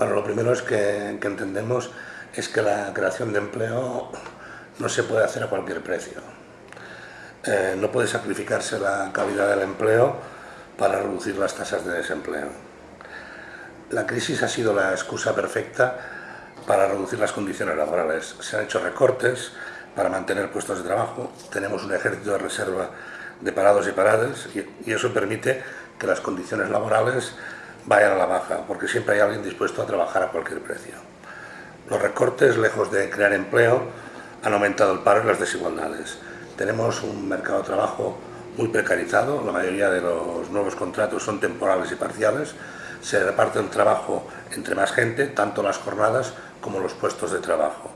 Bueno, lo primero es que, entendemos es que la creación de empleo no se puede hacer a cualquier precio. Eh, no puede sacrificarse la calidad del empleo para reducir las tasas de desempleo. La crisis ha sido la excusa perfecta para reducir las condiciones laborales. Se han hecho recortes para mantener puestos de trabajo, tenemos un ejército de reserva de parados y paradas y, eso permite que las condiciones laborales vayan a la baja, porque siempre hay alguien dispuesto a trabajar a cualquier precio. Los recortes, lejos de crear empleo, han aumentado el paro y las desigualdades. Tenemos un mercado de trabajo muy precarizado, la mayoría de los nuevos contratos son temporales y parciales, se reparte el trabajo entre más gente, tanto las jornadas como los puestos de trabajo.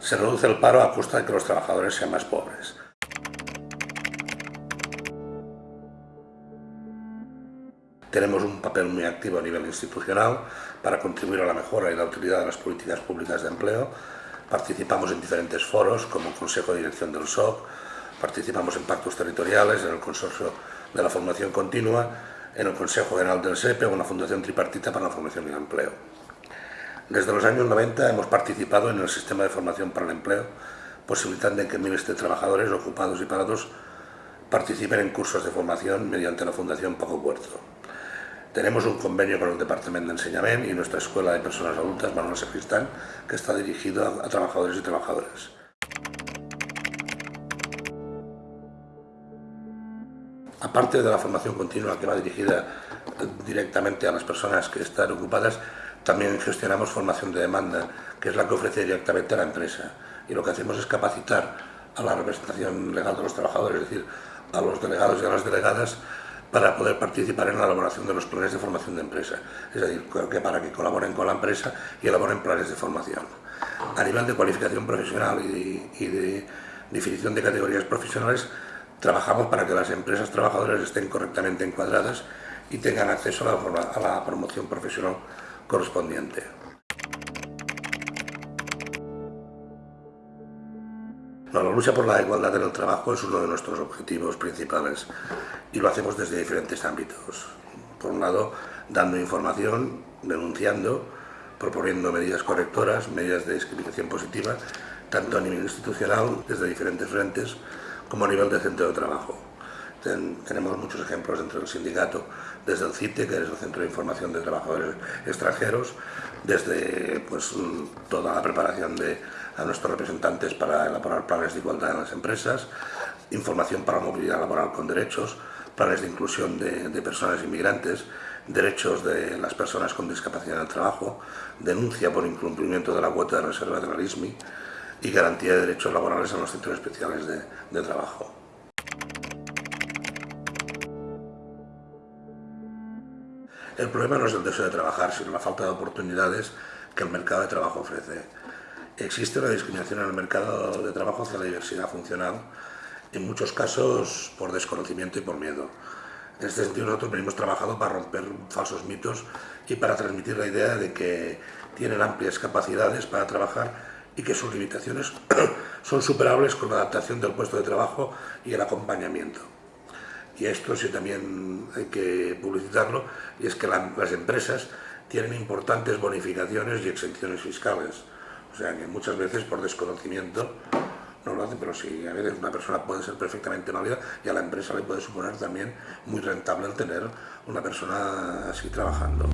Se reduce el paro a costa de que los trabajadores sean más pobres. Tenemos un papel muy activo a nivel institucional para contribuir a la mejora y la utilidad de las políticas públicas de empleo. Participamos en diferentes foros como el Consejo de Dirección del SOC, participamos en pactos territoriales, en el Consorcio de la Formación Continua, en el Consejo General del SEPE o en la Fundación Tripartita para la Formación y el Empleo. Desde los años 90 hemos participado en el Sistema de Formación para el Empleo, posibilitando que miles de trabajadores ocupados y parados participen en cursos de formación mediante la Fundación Paco Puerto. Tenemos un convenio con el Departamento de Enseñamiento y nuestra Escuela de Personas Adultas, Manuel Sacristán, que está dirigido a, trabajadores y trabajadoras. Aparte de la formación continua que va dirigida directamente a las personas que están ocupadas, también gestionamos formación de demanda, que es la que ofrece directamente a la empresa. Y lo que hacemos es capacitar a la representación legal de los trabajadores, es decir, a los delegados y a las delegadas, para poder participar en la elaboración de los planes de formación de empresa, es decir, que para que colaboren con la empresa y elaboren planes de formación. A nivel de cualificación profesional y de, definición de categorías profesionales, trabajamos para que las empresas trabajadoras estén correctamente encuadradas y tengan acceso a la promoción profesional correspondiente. La lucha por la igualdad en el trabajo es uno de nuestros objetivos principales y lo hacemos desde diferentes ámbitos. Por un lado, dando información, denunciando, proponiendo medidas correctoras, medidas de discriminación positiva, tanto a nivel institucional, desde diferentes frentes, como a nivel de centro de trabajo. tenemos muchos ejemplos dentro del sindicato, desde el CITE, que es el Centro de Información de Trabajadores Extranjeros, desde pues, toda la preparación de a nuestros representantes para elaborar planes de igualdad en las empresas, información para movilidad laboral con derechos, planes de inclusión de, personas inmigrantes, derechos de las personas con discapacidad en el trabajo, denuncia por incumplimiento de la cuota de reserva de la RISMI y garantía de derechos laborales en los centros especiales de, de trabajo. El problema no es el deseo de trabajar, sino la falta de oportunidades que el mercado de trabajo ofrece. Existe una discriminación en el mercado de trabajo hacia la diversidad funcional, en muchos casos por desconocimiento y por miedo. En este sentido nosotros venimos trabajando para romper falsos mitos y para transmitir la idea de que tienen amplias capacidades para trabajar y que sus limitaciones son superables con la adaptación del puesto de trabajo y el acompañamiento. Y esto sí también hay que publicitarlo, y es que las empresas tienen importantes bonificaciones y exenciones fiscales o sea que muchas veces por desconocimiento no lo hacen, pero sí, a veces una persona puede ser perfectamente válida y a la empresa le puede suponer también muy rentable el tener una persona así trabajando.